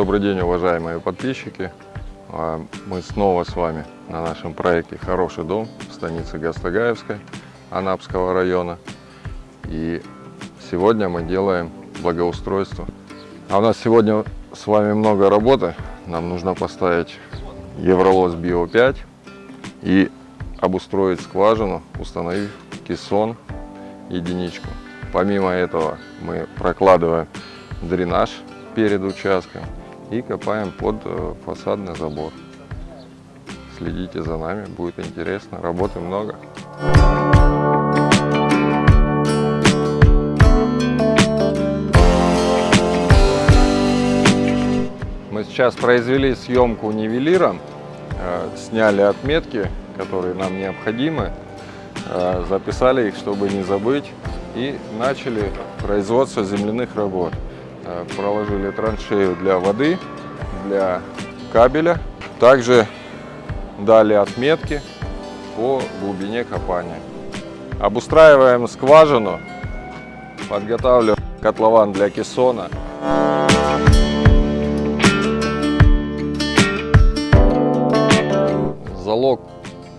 Добрый день, уважаемые подписчики. А, Мы снова с вами на нашем проекте «Хороший дом» в станице Гастагаевской Анапского района. И сегодня мы делаем благоустройство. А у нас сегодня с вами много работы. Нам нужно поставить Евролоз Био 5 и обустроить скважину, установив кессон единичку. Помимо этого мы прокладываем дренаж перед участком и копаем под э, фасадный забор. Следите за нами, будет интересно, работы много. Мы сейчас произвели съемку нивелиром, э, сняли отметки, которые нам необходимы, э, записали их, чтобы не забыть, и начали производство земляных работ. Э, проложили траншею для воды, для кабеля. Также дали отметки по глубине копания. Обустраиваем скважину, подготавливаем котлован для кессона. Залог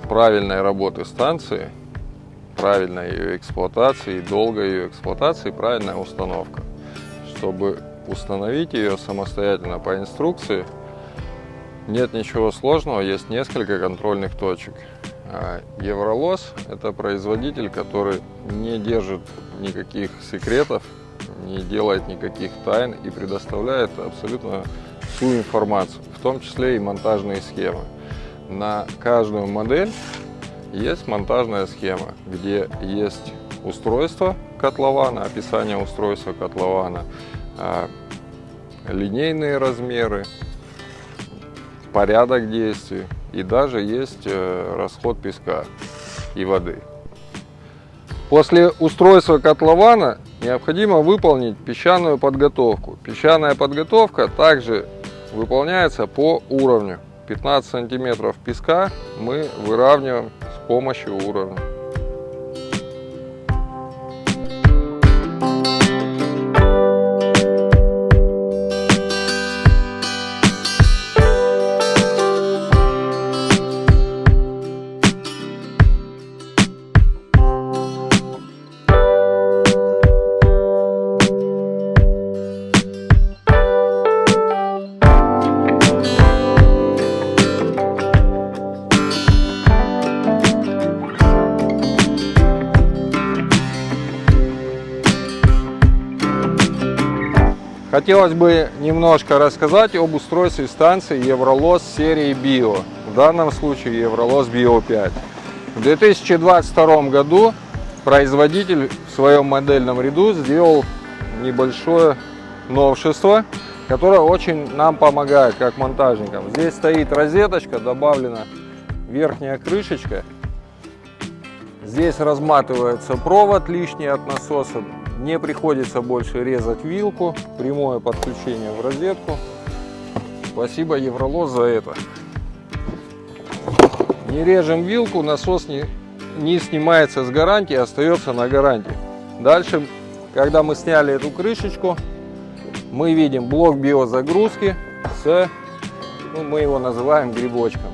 правильной работы станции, правильной ее эксплуатации, долгой ее эксплуатации, правильная установка чтобы установить ее самостоятельно по инструкции, нет ничего сложного, есть несколько контрольных точек. А Евролос – это производитель, который не держит никаких секретов, не делает никаких тайн и предоставляет абсолютно всю информацию, в том числе и монтажные схемы. На каждую модель есть монтажная схема, где есть устройство котлована, описание устройства котлована, а, линейные размеры, порядок действий и даже есть э, расход песка и воды. После устройства котлована необходимо выполнить песчаную подготовку. Песчаная подготовка также выполняется по уровню. 15 сантиметров песка мы выравниваем с помощью уровня. Хотелось бы немножко рассказать об устройстве станции Евролос серии Био, в данном случае Евролос Био 5. В 2022 году производитель в своем модельном ряду сделал небольшое новшество, которое очень нам помогает как монтажникам. Здесь стоит розеточка, добавлена верхняя крышечка. Здесь разматывается провод лишний от насоса, не приходится больше резать вилку, прямое подключение в розетку. Спасибо Евролоз за это. Не режем вилку, насос не, не снимается с гарантии, остается на гарантии. Дальше, когда мы сняли эту крышечку, мы видим блок биозагрузки с, ну, мы его называем грибочком.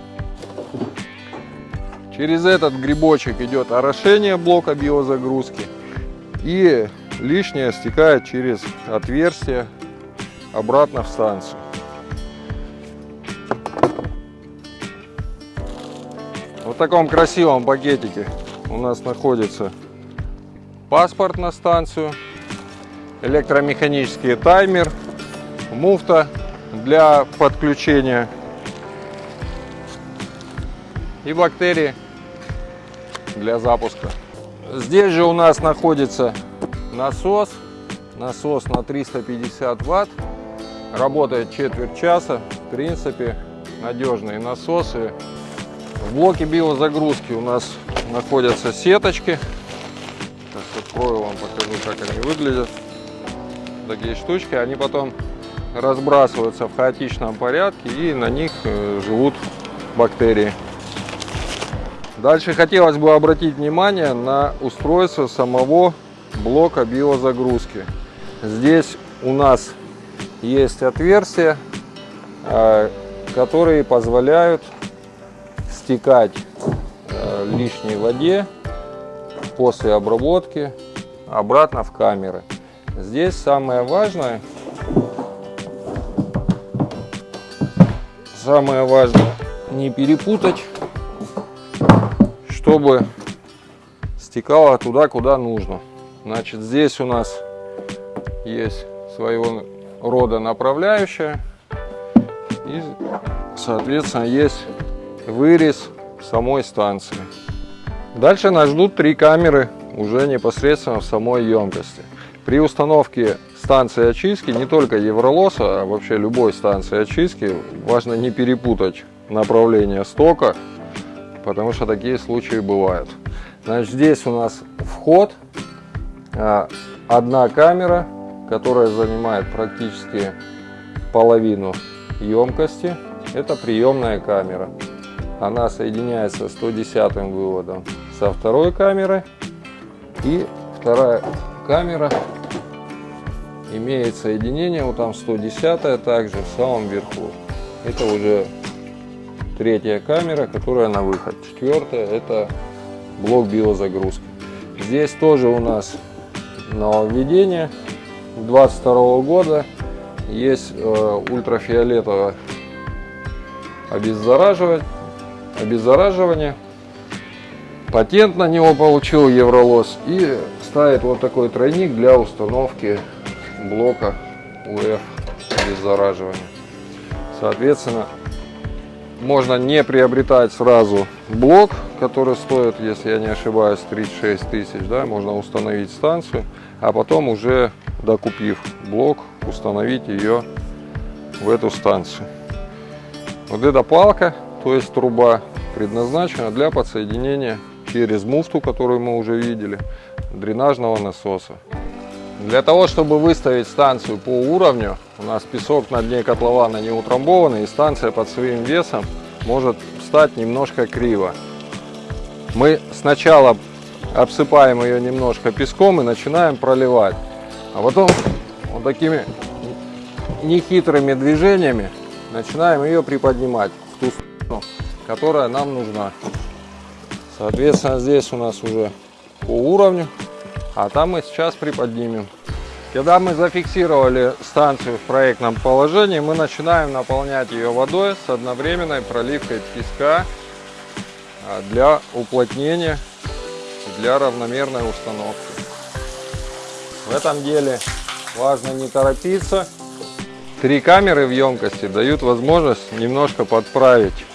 Через этот грибочек идет орошение блока биозагрузки. И лишнее стекает через отверстие обратно в станцию. В таком красивом пакетике у нас находится паспорт на станцию, электромеханический таймер, муфта для подключения и бактерии для запуска. Здесь же у нас находится насос. Насос на 350 ватт. Работает четверть часа. В принципе, надежные насосы. В блоке биозагрузки у нас находятся сеточки. Сейчас открою вам, покажу, как они выглядят. Такие штучки. Они потом разбрасываются в хаотичном порядке и на них э, живут бактерии. Дальше хотелось бы обратить внимание на устройство самого блока биозагрузки. Здесь у нас есть отверстие э, которые позволяют стекать э, лишней воде после обработки обратно в камеры. Здесь самое важное, самое важное не перепутать, чтобы стекало туда, куда нужно. Значит, здесь у нас есть своего рода направляющая и, соответственно, есть вырез самой станции. Дальше нас ждут три камеры уже непосредственно в самой емкости. При установке станции очистки, не только Евролоса, а вообще любой станции очистки, важно не перепутать направление стока, потому что такие случаи бывают. Значит, здесь у нас вход, одна камера, которая занимает практически половину емкости. Это приемная камера. Она соединяется 110 выводом со второй камерой. И вторая камера имеет соединение, вот там 110 также в самом верху. Это уже третья камера, которая на выход. Четвертая это блок биозагрузки. Здесь тоже у нас нововведение 22 года. Есть э, ультрафиолетовое обеззараживать, обеззараживание. Патент на него получил Евролос и ставит вот такой тройник для установки блока УФ обеззараживания. Соответственно, можно не приобретать сразу блок, который стоит, если я не ошибаюсь, 36 тысяч, да, можно установить станцию, а потом уже докупив блок, установить ее в эту станцию. Вот эта палка, то есть труба, предназначена для подсоединения через муфту, которую мы уже видели, дренажного насоса. Для того, чтобы выставить станцию по уровню, у нас песок на дне котлована не утрамбованный, и станция под своим весом может встать немножко криво. Мы сначала обсыпаем ее немножко песком и начинаем проливать. А потом вот такими нехитрыми движениями начинаем ее приподнимать в ту сторону, которая нам нужна. Соответственно, здесь у нас уже по уровню а там мы сейчас приподнимем. Когда мы зафиксировали станцию в проектном положении, мы начинаем наполнять ее водой с одновременной проливкой песка а, для уплотнения, для равномерной установки. В этом деле важно не торопиться. Три камеры в емкости дают возможность немножко подправить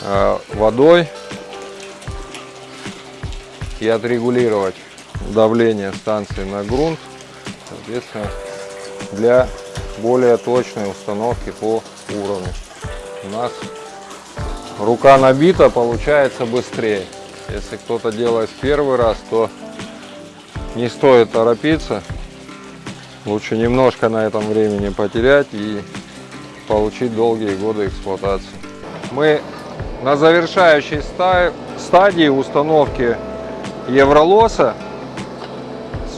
а, водой и отрегулировать давление станции на грунт, соответственно, для более точной установки по уровню. У нас рука набита, получается быстрее. Если кто-то делает первый раз, то не стоит торопиться. Лучше немножко на этом времени потерять и получить долгие годы эксплуатации. Мы на завершающей стадии установки Евролоса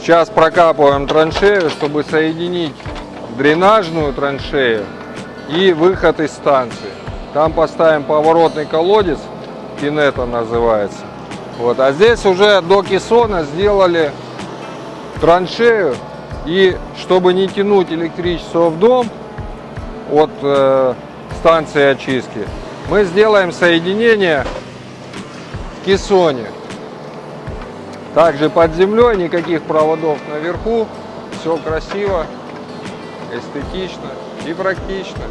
Сейчас прокапываем траншею, чтобы соединить дренажную траншею и выход из станции. Там поставим поворотный колодец, кинета называется. Вот. А здесь уже до кессона сделали траншею. И чтобы не тянуть электричество в дом от э, станции очистки, мы сделаем соединение в кессоне. Также под землей никаких проводов наверху. Все красиво, эстетично и практично.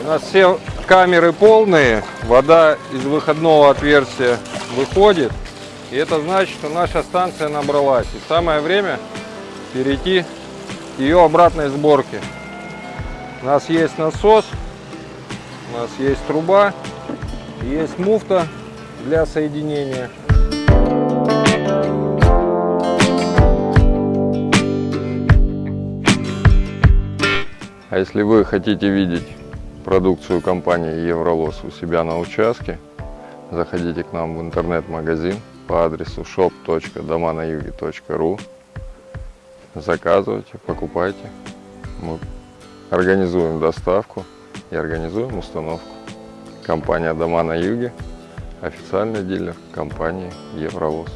У нас все камеры полные, вода из выходного отверстия выходит. И это значит, что наша станция набралась. И самое время перейти к ее обратной сборке. У нас есть насос, у нас есть труба, есть муфта для соединения. А если вы хотите видеть продукцию компании Евролос у себя на участке, заходите к нам в интернет-магазин по адресу shop.доманаюге.ру Заказывайте, покупайте. Мы организуем доставку и организуем установку. Компания «Дома на юге» – официальный дилер компании «Евровоз».